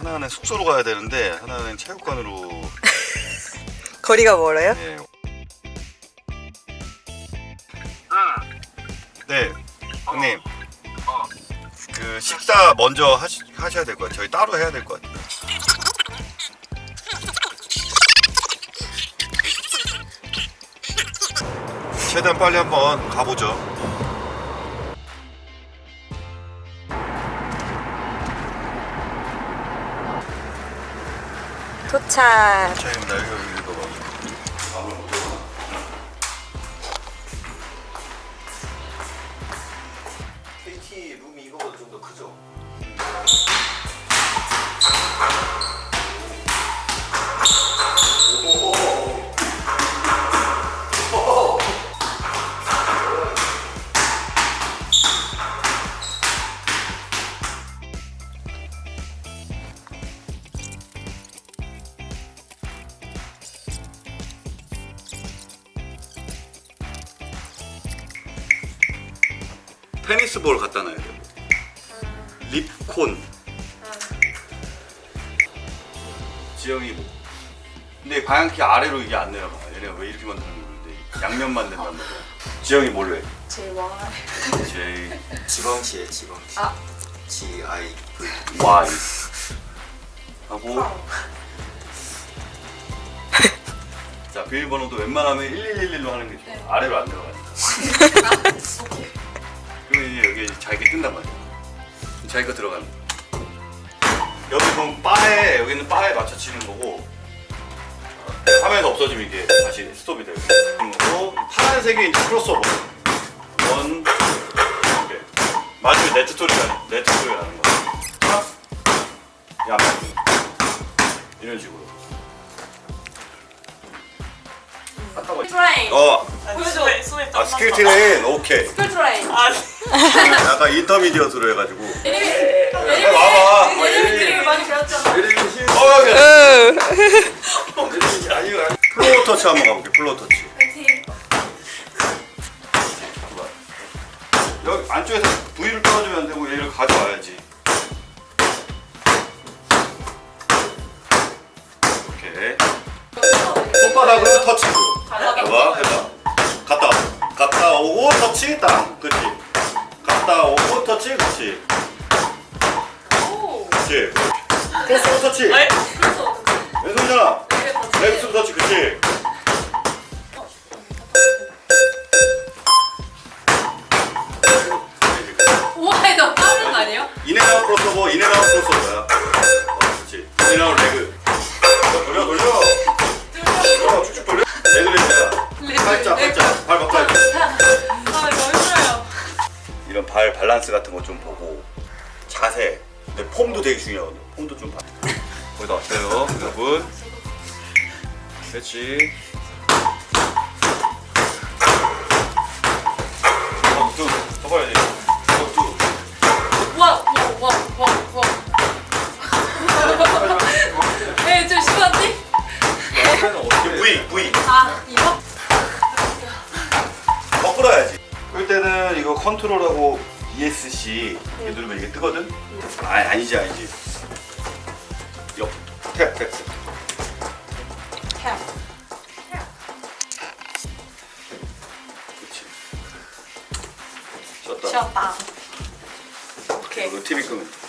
하나는 숙소로 가야 되는데 하나는 체육관으로 거리가 멀어요? 네. 네, 형님. 그 식사 먼저 하시, 하셔야 될 것 같아요. 저희 따로 해야 될 것 같아요. 최대한 빨리 한번 가보죠. 도착. 차입니다. 여기 여기 읽어봐. 밥을 먹어. KT 룸이 이거보다 좀 더 크죠? 테니스 볼 갖다 놔야 되고 립콘. 지영이 뭐. 근데 방향키 아래로 이게 안 내려가? 얘네가 왜 이렇게 만드는 건데 양면만 된단 말이야. 지영이 뭘로 해? JY. J 지방치에 지방치. 아. G I V. Y. 하고. 자 비밀번호도 웬만하면 1111로 하는 게 좋아. 아래로 안 내려가니까 자기가 들어가는 거야 여기 보면 바에 여기는 바에 맞춰 치는 거고 어, 화면에서 없어지면 이게 다시 스톱이 되고 그리고 파란색이 이제 크로스오버 원 이렇게. 맞으면 네트 소리가 네트 소리가 나는 거야. 야 이런 식으로 아까 트레인 어, 보여줘. 아 스킬 트레인 오케이. 스쿨 트레인 아 약간 인터미디어트로 해가지고. 예림이 와봐. 예림이 드립을 많이 배웠잖아. 어, 여기. 으. 아니요 플로우 터치 한번 가볼게 플로우 터치. 여기 안쪽에서 V를 떨어주면 안 되고 얘를 가져와야지 오고 터치 땅 그치? 갔다 오고 터치 그치? 오 그치? 크로스 터치. 네? 그래서 어떡해 왼손이잖아. 레프트 터치 그치? 우와 이거 빠른 거 아니에요? in and out crossover in and out crossover야. 어 그치. in and out leg 자세. 근데 폼도 되게 중요하거든요. 폼도 좀 봐. 거기다 왔어요 여러분. 그렇지 어, 더 봐야지. 어, 와와와와와 에좀 심한데? V V 아 이거? 거꾸로야지. 그럴 때는 이거 컨트롤하고 ESC 이렇게 누르면 이게 뜨거든? 아니 아니지 아니지. 옆 탭 탭탭. 캡 그렇지 쉬었다. 쉬었다. 오케이 그리고 TV 끄면 돼.